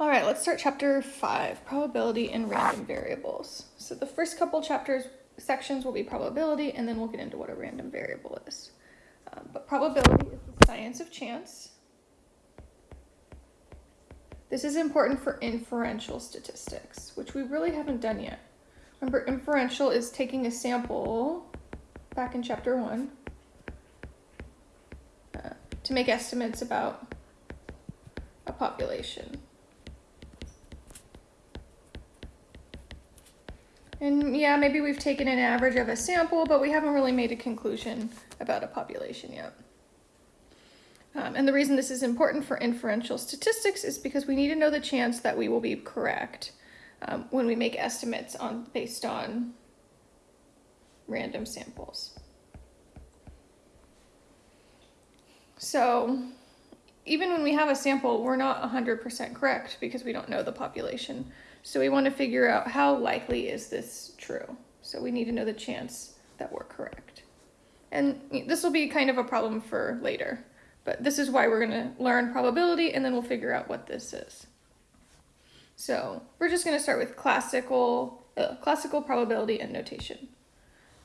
All right, let's start chapter five, probability and random variables. So the first couple chapters, sections will be probability, and then we'll get into what a random variable is. Um, but probability is the science of chance. This is important for inferential statistics, which we really haven't done yet. Remember, inferential is taking a sample back in chapter one uh, to make estimates about a population. And yeah, maybe we've taken an average of a sample, but we haven't really made a conclusion about a population yet. Um, and the reason this is important for inferential statistics is because we need to know the chance that we will be correct um, when we make estimates on based on random samples. So even when we have a sample, we're not 100% correct because we don't know the population. So we want to figure out how likely is this true. So we need to know the chance that we're correct. And this will be kind of a problem for later, but this is why we're going to learn probability and then we'll figure out what this is. So we're just going to start with classical, uh, classical probability and notation.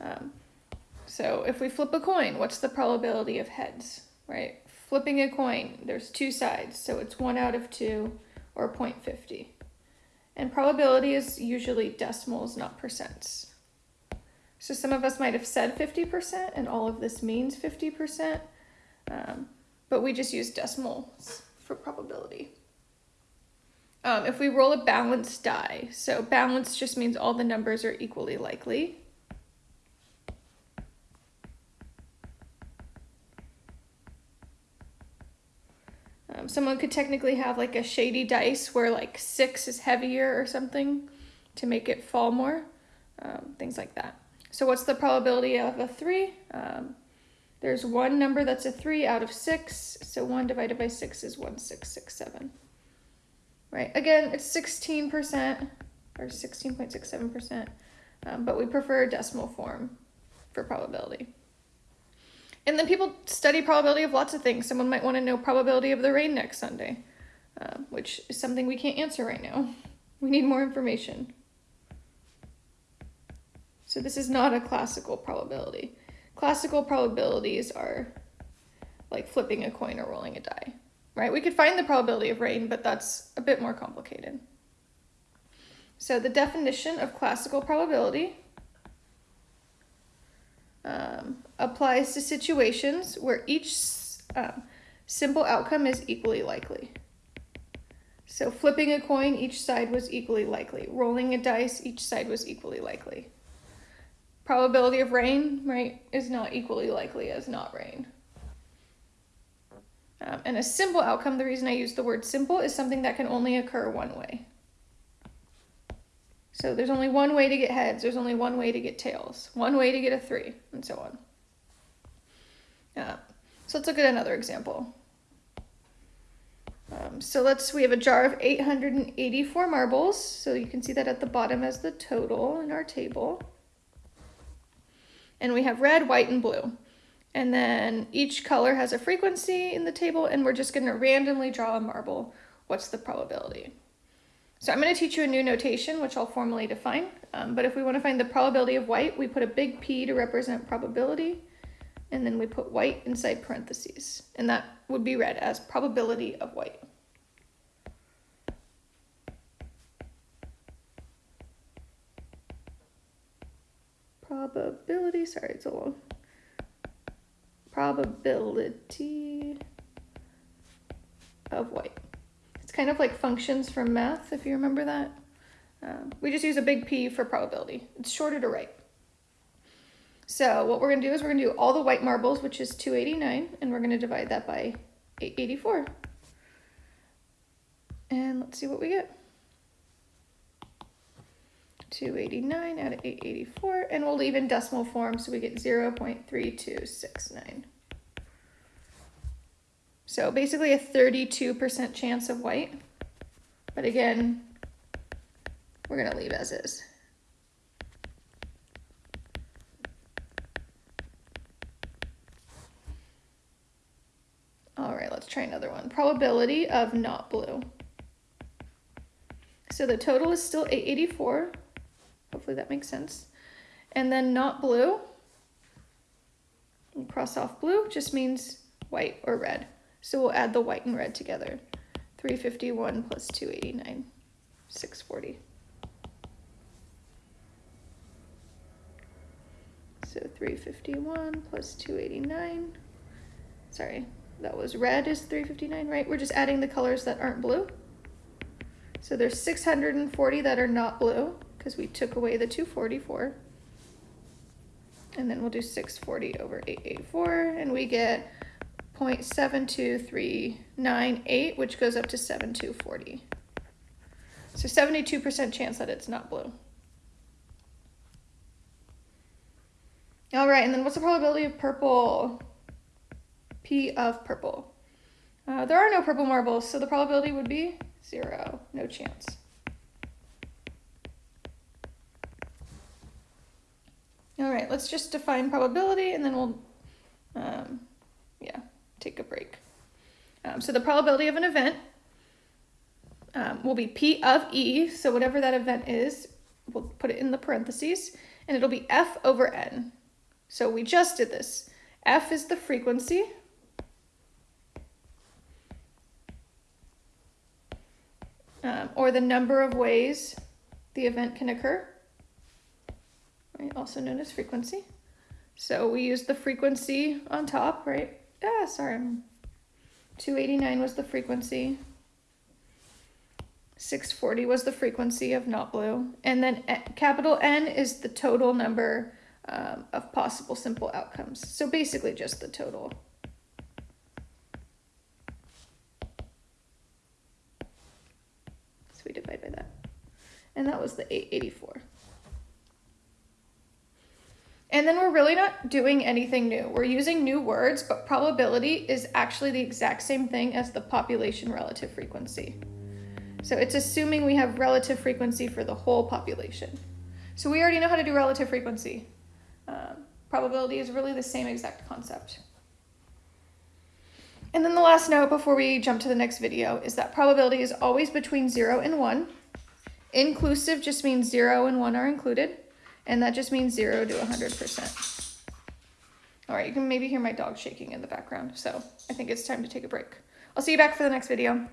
Um, so if we flip a coin, what's the probability of heads, right? Flipping a coin, there's two sides, so it's one out of two or 0.50. And probability is usually decimals, not percents. So some of us might have said 50% and all of this means 50%, um, but we just use decimals for probability. Um, if we roll a balanced die, so balanced just means all the numbers are equally likely. Um, someone could technically have like a shady dice where like six is heavier or something to make it fall more, um, things like that. So what's the probability of a three? Um, there's one number that's a three out of six, so one divided by six is one, six, six, seven. Right, again, it's 16% or 16.67%, um, but we prefer decimal form for probability. And then people study probability of lots of things. Someone might want to know probability of the rain next Sunday, uh, which is something we can't answer right now. We need more information. So this is not a classical probability. Classical probabilities are like flipping a coin or rolling a die, right? We could find the probability of rain, but that's a bit more complicated. So the definition of classical probability um, applies to situations where each uh, simple outcome is equally likely. So flipping a coin, each side was equally likely. Rolling a dice, each side was equally likely. Probability of rain, right, is not equally likely as not rain. Um, and a simple outcome, the reason I use the word simple, is something that can only occur one way. So there's only one way to get heads, there's only one way to get tails, one way to get a three, and so on. Yeah. So let's look at another example. Um, so let's, we have a jar of 884 marbles. So you can see that at the bottom as the total in our table. And we have red, white, and blue. And then each color has a frequency in the table and we're just gonna randomly draw a marble. What's the probability? So I'm going to teach you a new notation, which I'll formally define. Um, but if we want to find the probability of white, we put a big P to represent probability, and then we put white inside parentheses. And that would be read as probability of white. Probability, sorry, it's a long. Probability of white kind of like functions from math, if you remember that. Um, we just use a big P for probability. It's shorter to write. So what we're going to do is we're going to do all the white marbles, which is 289, and we're going to divide that by 884. And let's see what we get. 289 out of 884, and we'll leave in decimal form so we get 0 0.3269. So basically a 32% chance of white. But again, we're going to leave as is. All right, let's try another one. Probability of not blue. So the total is still 884. Hopefully that makes sense. And then not blue. Cross off blue just means white or red. So we'll add the white and red together. 351 plus 289, 640. So 351 plus 289. Sorry, that was red is 359, right? We're just adding the colors that aren't blue. So there's 640 that are not blue because we took away the 244. And then we'll do 640 over 884 and we get 0.72398, which goes up to 7240. So 72% chance that it's not blue. All right, and then what's the probability of purple? P of purple. Uh, there are no purple marbles, so the probability would be zero, no chance. All right, let's just define probability and then we'll, um, yeah, take a break. Um, so the probability of an event um, will be P of E, so whatever that event is, we'll put it in the parentheses, and it'll be F over N. So we just did this. F is the frequency. Um, or the number of ways the event can occur, right? also known as frequency. So we use the frequency on top, right? Ah, sorry. 289 was the frequency. 640 was the frequency of not blue. And then capital N is the total number um, of possible simple outcomes. So basically just the total. So we divide by that. And that was the 884. And then we're really not doing anything new. We're using new words, but probability is actually the exact same thing as the population relative frequency. So it's assuming we have relative frequency for the whole population. So we already know how to do relative frequency. Um, probability is really the same exact concept. And then the last note before we jump to the next video is that probability is always between 0 and 1. Inclusive just means 0 and 1 are included, and that just means 0 to 100%. All right, you can maybe hear my dog shaking in the background, so I think it's time to take a break. I'll see you back for the next video.